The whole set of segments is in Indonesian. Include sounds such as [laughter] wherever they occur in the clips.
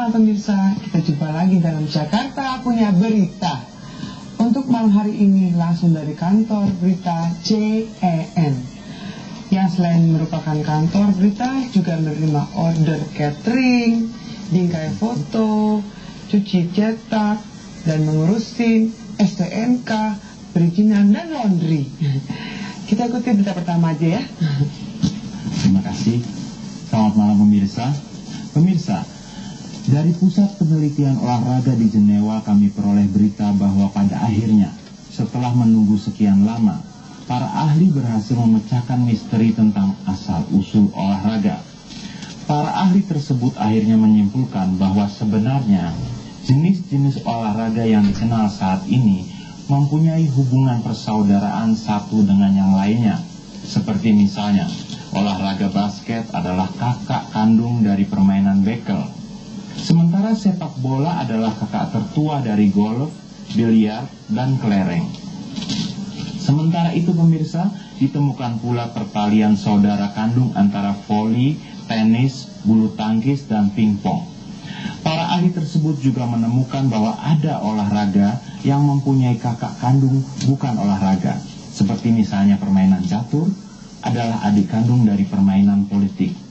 malam pemirsa, kita jumpa lagi dalam Jakarta punya berita. Untuk malam hari ini langsung dari kantor berita CEN. Yang selain merupakan kantor berita juga menerima order catering, bingkai foto, cuci cetak, dan mengurusin STNK, perizinan, dan laundry. [laughs] Kita ikuti berita pertama aja ya. Terima kasih. Selamat malam pemirsa. Pemirsa, dari Pusat Penelitian Olahraga di Jenewa kami peroleh berita bahwa pada akhirnya, setelah menunggu sekian lama, para ahli berhasil memecahkan misteri tentang asal-usul olahraga. Para ahli tersebut akhirnya menyimpulkan bahwa sebenarnya jenis-jenis olahraga yang dikenal saat ini mempunyai hubungan persaudaraan satu dengan yang lainnya. Seperti misalnya, olahraga basket adalah kakak kandung dari permainan bekel. Sementara sepak bola adalah kakak tertua dari golf, biliar, dan kelereng. Sementara itu pemirsa, ditemukan pula pertalian saudara kandung antara voli, tenis, bulu tangkis, dan pingpong. Para ahli tersebut juga menemukan bahwa ada olahraga yang mempunyai kakak kandung bukan olahraga. Seperti misalnya permainan catur adalah adik kandung dari permainan politik.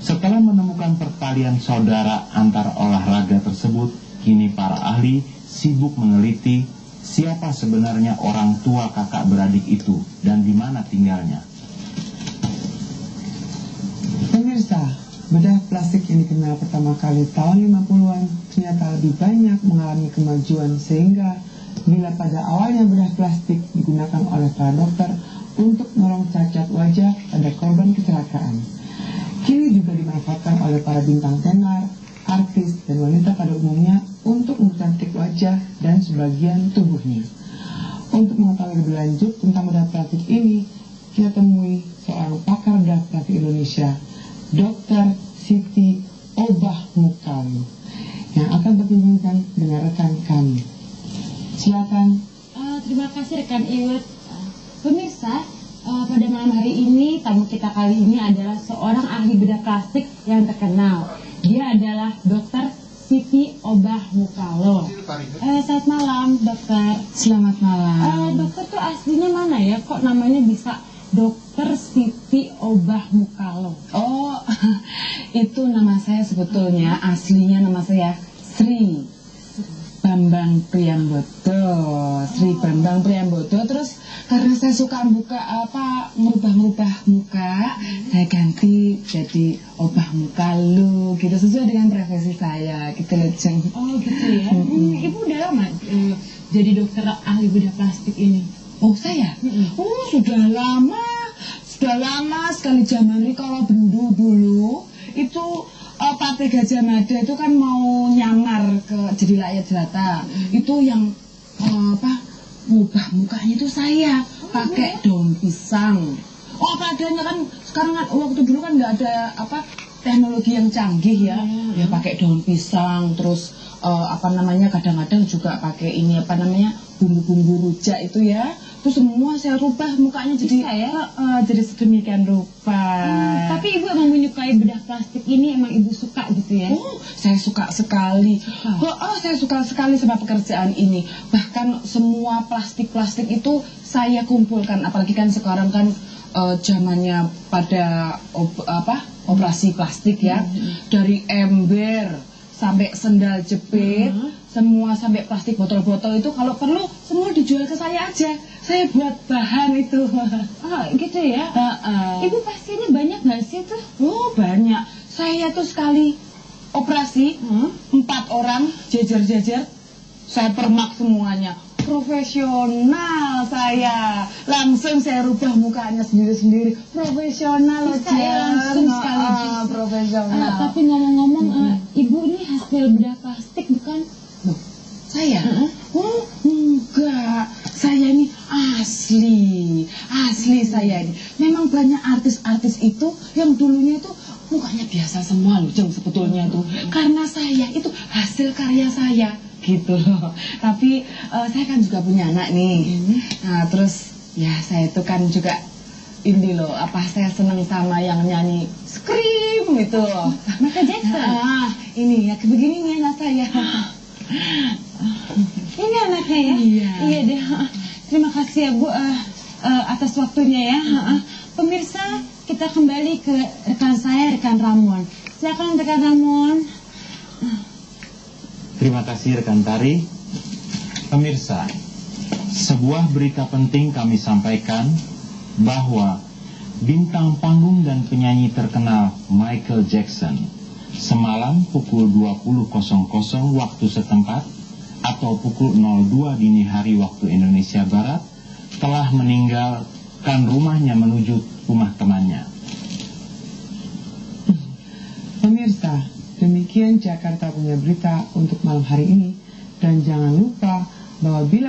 Setelah menemukan pertalian saudara antar olahraga tersebut, kini para ahli sibuk meneliti siapa sebenarnya orang tua kakak beradik itu dan di mana tinggalnya. Pemirsa, bedah plastik yang dikenal pertama kali tahun 50-an ternyata lebih banyak mengalami kemajuan sehingga bila pada awalnya bedah plastik digunakan oleh para dokter untuk menolong cacat wajah pada korban kecelakaan. Kini juga dimanfaatkan oleh para bintang tenar, artis, dan wanita pada umumnya untuk mencantik wajah dan sebagian tubuhnya. Untuk mengetahui lebih lanjut tentang bedah plastik ini, kita temui seorang pakar bedah plastik Indonesia, Dr. Siti Obah Mukalu, yang akan berbincang dengan rekan kami. Silakan. Uh, terima kasih rekan Iwet. Uh, pemirsa, uh, pada malam hari ini tamu kita kali ini adalah seorang ahli bedah plastik yang terkenal. Dia adalah Dokter Siti Obah Mukalo. Uh, selamat malam, dokter. Selamat malam. Uh, dokter tuh aslinya mana ya? Kok namanya bisa Dokter Siti Obah Mukalo? Oh, [laughs] itu nama saya sebetulnya aslinya nama saya Sri Bambang Priambodo. Sri Bambang Priambodo. Terus karena saya suka buka apa merubah-merubah muka, saya ganti jadi Obah Muka lu gitu sesuai dengan profesi saya gitu loh Jeng. Oh gitu ya. Hmm, Ibu udah lama uh, jadi dokter ahli bedah plastik ini? Oh saya? Mm-mm. Oh sudah lama, sudah lama sekali zaman ini kalau bendu dulu itu Partai Gajah Mada itu kan mau nyamar ke jadi rakyat jelata. Itu yang uh, apa ngubah mukanya itu saya pakai daun pisang. Oh apa adanya kan sekarang kan waktu dulu kan nggak ada apa teknologi yang canggih ya. Ya pakai daun pisang terus uh, apa namanya kadang-kadang juga pakai ini apa namanya bumbu-bumbu rujak itu ya. Terus semua saya rubah mukanya jadi Bisa ya? uh, uh, jadi sedemikian rupa. Hmm, tapi ibu emang menyukai bedah plastik ini emang ibu suka gitu ya? Oh, saya suka sekali. Suka. Oh, oh, saya suka sekali sama pekerjaan ini. Bahkan semua plastik-plastik itu saya kumpulkan. Apalagi kan sekarang kan eh, zamannya pada op- apa operasi plastik ya. Dari ember sampai sendal jepit, Mhm. semua sampai plastik botol-botol itu kalau perlu semua dijual ke saya aja. Saya buat bahan itu. [laughs] Oh gitu ya? Heeh. Ibu pasiennya banyak nggak sih tuh? Oh banyak. Saya tuh sekali operasi Hmm? empat orang jejer-jejer, saya permak semuanya. Profesional saya, langsung saya rubah mukanya sendiri-sendiri. Profesional Bisa ya, langsung sekaligus. ah, profesional. Ah, tapi ngomong-ngomong, eh, ibu ini hasil bedah plastik bukan? Saya? Heeh. Oh, enggak. Saya ini asli. Asli saya ini. Memang banyak artis-artis itu yang dulunya itu mukanya biasa semua loh, Jeng, sebetulnya itu. Karena saya itu hasil karya saya. Gitu loh. Tapi eh, saya kan juga punya anak nih. Nah, terus ya saya itu kan juga ini loh apa saya senang sama yang nyanyi scream itu loh. Michael Jackson. Ah, ini ya begini nih anak saya. [gasps] Ini anaknya ya? Iya. Iya deh. Kasih ya Bu eh, eh, atas waktunya ya. Ha, ha. Pemirsa, kita kembali ke rekan saya, rekan Ramon. Silakan rekan Ramon. Terima kasih rekan Tari. Pemirsa, sebuah berita penting kami sampaikan bahwa bintang panggung dan penyanyi terkenal Michael Jackson semalam pukul 20.00 waktu setempat atau pukul 02 dini hari waktu Indonesia Barat telah meninggalkan rumahnya menuju rumah temannya. Pemirsa, demikian Jakarta punya berita untuk malam hari ini. Dan jangan lupa bahwa bila